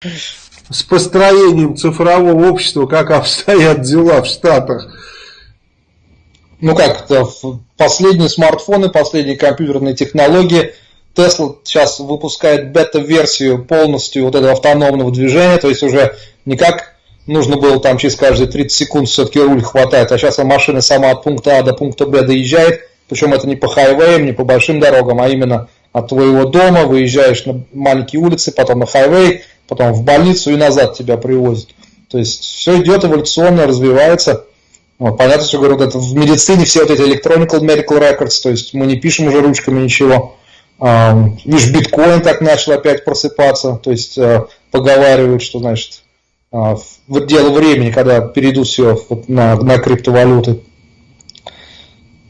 с построением цифрового общества, как обстоят дела в Штатах. Ну как, последние смартфоны, последние компьютерные технологии. Tesla сейчас выпускает бета-версию полностью вот этого автономного движения, то есть уже не как нужно было там через каждые 30 секунд все-таки руль хватает, а сейчас машина сама от пункта А до пункта Б доезжает, причем это не по хайвеям, не по большим дорогам, а именно от твоего дома, выезжаешь на маленькие улицы, потом на хайвей, потом в больницу и назад тебя привозят. То есть все идет эволюционно, развивается. Вот, понятно, что говорю, это в медицине все вот эти electronic medical records, то есть мы не пишем уже ручками ничего. Видишь, биткоин так начал опять просыпаться, то есть э, поговаривают, что значит а, дело времени, когда перейдут все на, на криптовалюты.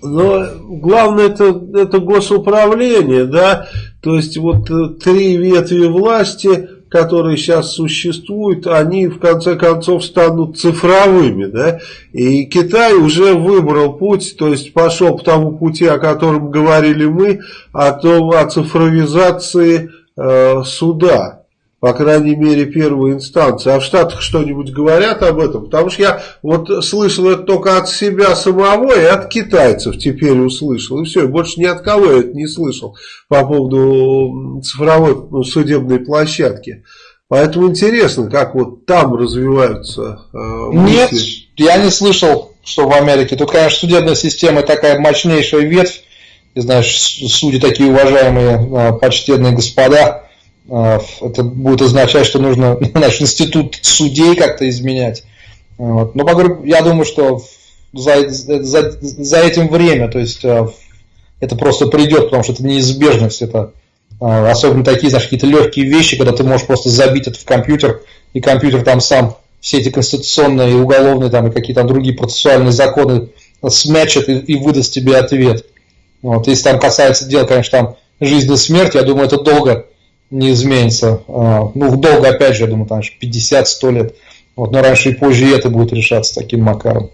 Но главное это, это госуправление, да, то есть вот э, три ветви власти, которые сейчас существуют, они в конце концов станут цифровыми, да, и Китай уже выбрал путь, то есть пошел по тому пути, о котором говорили мы, о том, о цифровизации э, суда, по крайней мере, первой инстанции. А в Штатах что-нибудь говорят об этом? Потому что я вот слышал это только от себя самого и от китайцев теперь услышал. И все, больше ни от кого я это не слышал по поводу цифровой ну, судебной площадки. Поэтому интересно, как вот там развиваются э, Нет, я не слышал, что в Америке. Тут, конечно, судебная система такая мощнейшая ветвь. И знаешь, судьи такие уважаемые, э, почтенные господа это будет означать, что нужно наш институт судей как-то изменять. Вот. Но я думаю, что за, за, за этим время, то есть а, это просто придет, потому что это неизбежность, это а, особенно такие, знаешь, какие-то легкие вещи, когда ты можешь просто забить это в компьютер, и компьютер там сам все эти конституционные и уголовные там, и какие-то другие процессуальные законы смячет и, и выдаст тебе ответ. Вот. Если там касается дел, конечно, там жизни и смерти, я думаю, это долго не изменится. А, ну, долго, опять же, я думаю, там 50-100 лет. Вот, но раньше и позже и это будет решаться таким макаром.